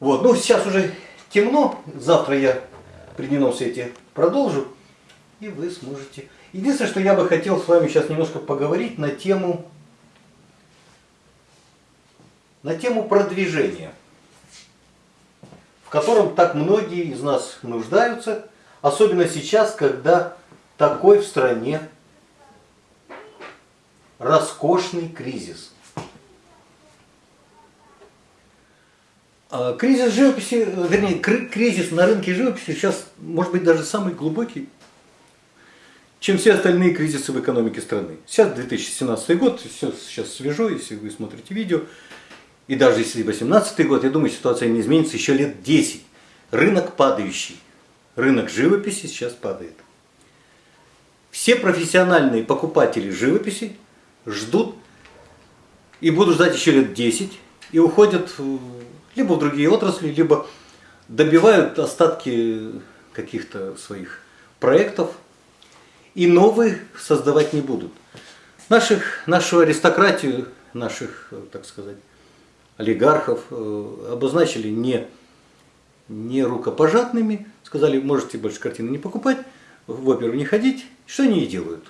Вот, ну сейчас уже темно, завтра я при дневном свете продолжу, и вы сможете. Единственное, что я бы хотел с вами сейчас немножко поговорить на тему, на тему продвижения, в котором так многие из нас нуждаются, особенно сейчас, когда такой в стране роскошный кризис – кризис живописи, вернее, кризис на рынке живописи сейчас может быть даже самый глубокий, чем все остальные кризисы в экономике страны. Сейчас 2017 год, все сейчас свежо, если вы смотрите видео, и даже если 2018 год, я думаю, ситуация не изменится еще лет 10. Рынок падающий, рынок живописи сейчас падает. Все профессиональные покупатели живописи ждут и будут ждать еще лет 10 и уходят либо в другие отрасли, либо добивают остатки каких-то своих проектов и новые создавать не будут. Наших, нашу аристократию, наших, так сказать, олигархов э, обозначили не, не рукопожатными, сказали, можете больше картины не покупать, в оперу не ходить. Что они и делают?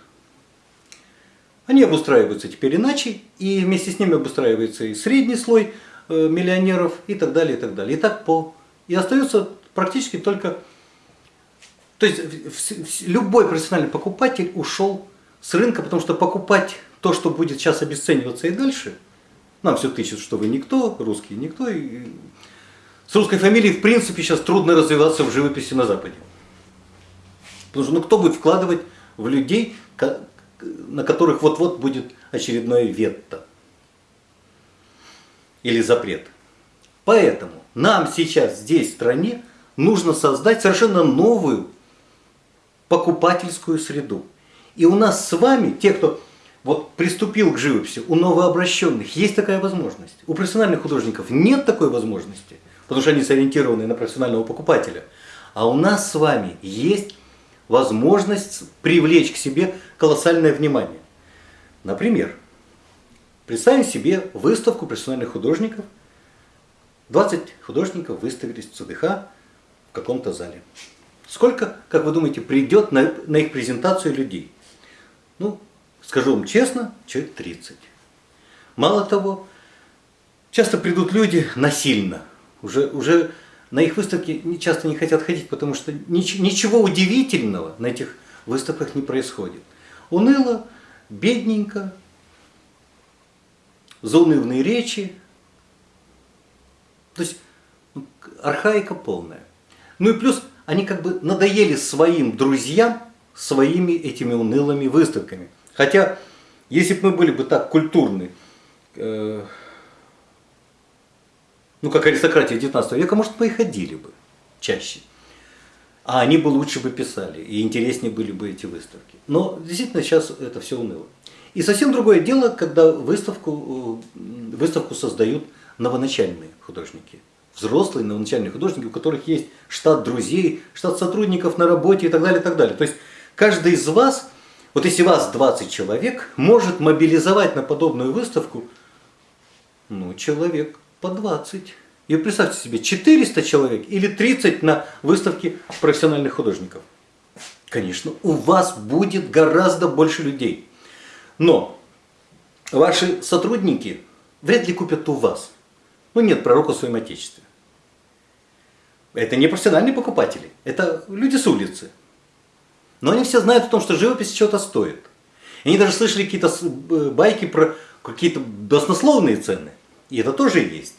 Они обустраиваются теперь иначе, и вместе с ними обустраивается и средний слой – Э, миллионеров и так далее, и так далее. И так по... И остается практически только... То есть любой профессиональный покупатель ушел с рынка, потому что покупать то, что будет сейчас обесцениваться и дальше, нам все тычут, что вы никто, русские никто. И... С русской фамилией, в принципе, сейчас трудно развиваться в живописи на Западе. Потому что ну, кто будет вкладывать в людей, на которых вот-вот будет очередное ветто или запрет. Поэтому нам сейчас здесь, в стране, нужно создать совершенно новую покупательскую среду. И у нас с вами, те, кто вот приступил к живописи, у новообращенных есть такая возможность. У профессиональных художников нет такой возможности, потому что они сориентированы на профессионального покупателя. А у нас с вами есть возможность привлечь к себе колоссальное внимание. Например, Представим себе выставку профессиональных художников. 20 художников выставились в ЦДХ в каком-то зале. Сколько, как вы думаете, придет на, на их презентацию людей? Ну, скажу вам честно, человек 30. Мало того, часто придут люди насильно. Уже, уже на их выставки часто не хотят ходить, потому что ничего удивительного на этих выставках не происходит. Уныло, бедненько, заунывные речи. То есть ну, архаика полная. Ну и плюс они как бы надоели своим друзьям своими этими унылыми выставками. Хотя, если бы мы были бы так культурны, э, ну как аристократия 19 века, может мы и ходили бы чаще. А они бы лучше бы писали, и интереснее были бы эти выставки. Но действительно сейчас это все уныло. И совсем другое дело, когда выставку, э, выставку создают новоначальные художники. Взрослые новоначальные художники, у которых есть штат друзей, штат сотрудников на работе и так далее, и так далее. То есть каждый из вас, вот если вас 20 человек, может мобилизовать на подобную выставку, ну, человек по 20. И представьте себе, 400 человек или 30 на выставке профессиональных художников. Конечно, у вас будет гораздо больше людей. Но ваши сотрудники вряд ли купят у вас. Ну нет пророка в своем отечестве. Это не профессиональные покупатели, это люди с улицы. Но они все знают о том, что живопись чего-то стоит. Они даже слышали какие-то э, байки про какие-то баснословные цены. И это тоже есть.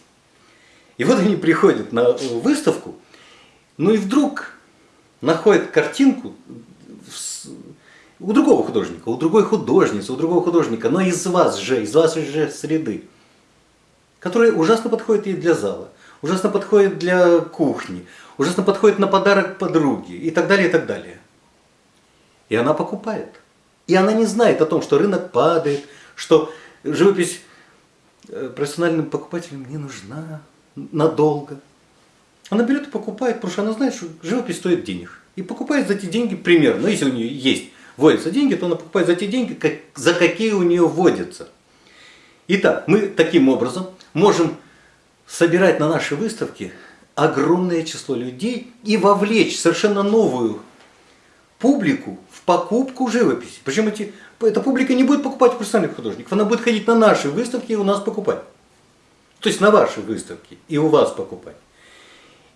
И вот они приходят на выставку, ну и вдруг находят картинку у другого художника, у другой художницы, у другого художника, но из вас же, из вашей же среды, которая ужасно подходит ей для зала, ужасно подходит для кухни, ужасно подходит на подарок подруге и так далее, и так далее. И она покупает. И она не знает о том, что рынок падает, что живопись профессиональным покупателям не нужна надолго. Она берет и покупает, потому что она знает, что живопись стоит денег. И покупает за эти деньги примерно, ну, если у нее есть вводятся деньги, то она покупает за те деньги, как, за какие у нее вводятся. Итак, мы таким образом можем собирать на наши выставки огромное число людей и вовлечь совершенно новую публику в покупку живописи. Причем эти, эта публика не будет покупать профессиональных художников, она будет ходить на наши выставки и у нас покупать. То есть на ваши выставки и у вас покупать.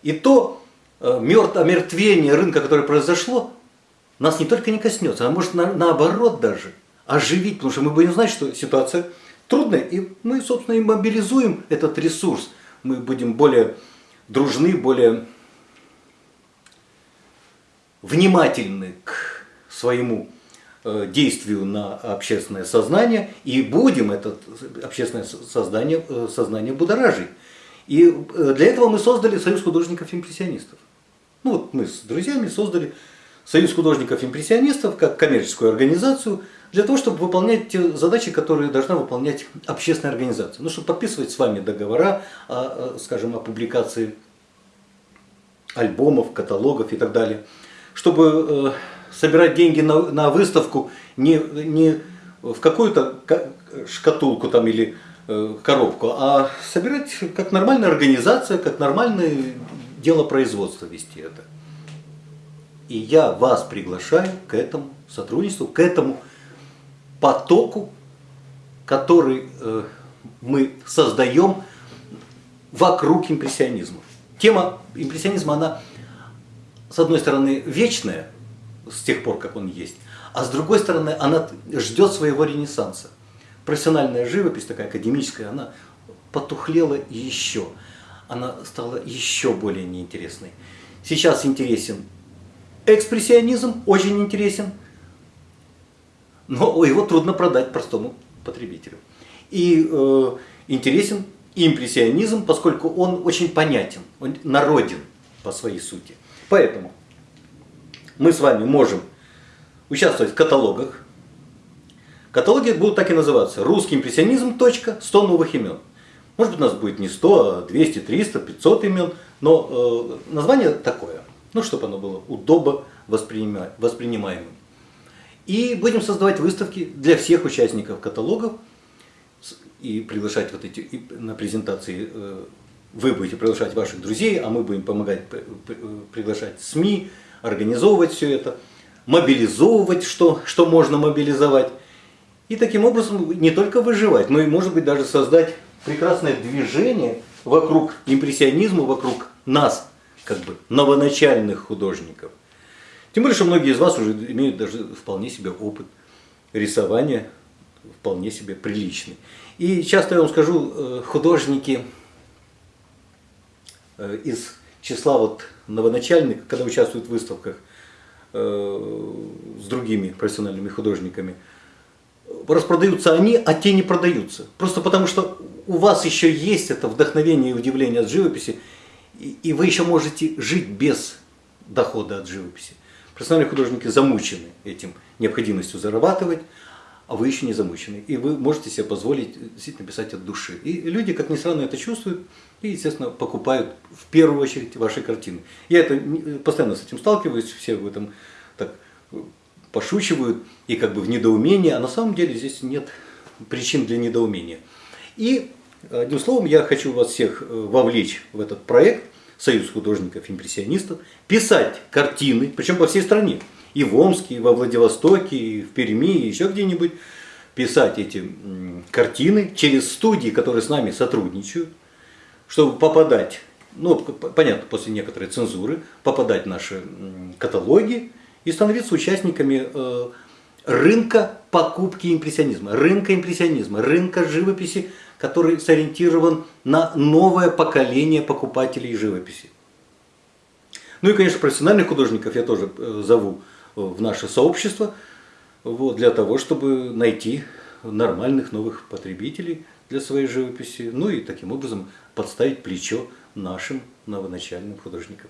И то э, мертв, омертвение рынка, которое произошло, нас не только не коснется, а может на, наоборот даже оживить, потому что мы будем знать, что ситуация трудная, и мы, собственно, и мобилизуем этот ресурс. Мы будем более дружны, более внимательны к своему действию на общественное сознание и будем это общественное сознание, э, сознание будоражить. И э, для этого мы создали Союз художников-импрессионистов. Ну вот мы с друзьями создали Союз художников-импрессионистов как коммерческую организацию для того, чтобы выполнять те задачи, которые должна выполнять общественная организация. Ну, чтобы подписывать с вами договора, о, скажем, о публикации альбомов, каталогов и так далее. Чтобы э, собирать деньги на, на выставку не, не в какую-то шкатулку там или э, коробку, а собирать как нормальная организация, как нормальное дело производства вести это. И я вас приглашаю к этому сотрудничеству, к этому потоку, который э, мы создаем вокруг импрессионизма. Тема импрессионизма, она, с одной стороны, вечная, с тех пор, как он есть, а с другой стороны, она ждет своего ренессанса. Профессиональная живопись, такая академическая, она потухлела еще. Она стала еще более неинтересной. Сейчас интересен экспрессионизм, очень интересен, но его трудно продать простому потребителю. И э, интересен импрессионизм, поскольку он очень понятен, он народен по своей сути. Поэтому мы с вами можем участвовать в каталогах. Каталоги будут так и называться. Русский импрессионизм. 100 новых имен. Может быть у нас будет не 100, а 200, 300, 500 имен. Но э, название такое. Ну, чтобы оно было удобно воспринимаемым. И будем создавать выставки для всех участников каталогов и приглашать вот эти и на презентации. Э, вы будете приглашать ваших друзей, а мы будем помогать приглашать СМИ, организовывать все это, мобилизовывать, что, что можно мобилизовать. И таким образом не только выживать, но и, может быть, даже создать прекрасное движение вокруг импрессионизма, вокруг нас, как бы новоначальных художников. Тем более, что многие из вас уже имеют даже вполне себе опыт рисования, вполне себе приличный. И часто я вам скажу, э, художники э, из числа вот новоначальных, когда участвуют в выставках э, с другими профессиональными художниками, распродаются они, а те не продаются. Просто потому что у вас еще есть это вдохновение и удивление от живописи, и вы еще можете жить без дохода от живописи. Профессиональные художники замучены этим необходимостью зарабатывать, а вы еще не замучены. И вы можете себе позволить действительно писать от души. И люди, как ни странно, это чувствуют и, естественно, покупают в первую очередь ваши картины. Я это постоянно с этим сталкиваюсь, все в этом так пошучивают и как бы в недоумении, а на самом деле здесь нет причин для недоумения. И одним словом, я хочу вас всех э, вовлечь в этот проект Союз художников-импрессионистов, писать картины, причем по всей стране и в Омске, и во Владивостоке, и в Перми, и еще где-нибудь, писать эти картины через студии, которые с нами сотрудничают, чтобы попадать, ну, понятно, после некоторой цензуры, попадать в наши каталоги и становиться участниками э, рынка покупки импрессионизма, рынка импрессионизма, рынка живописи, который сориентирован на новое поколение покупателей живописи. Ну и, конечно, профессиональных художников я тоже э, зову в наше сообщество, вот, для того, чтобы найти нормальных новых потребителей для своей живописи, ну и таким образом подставить плечо нашим новоначальным художникам.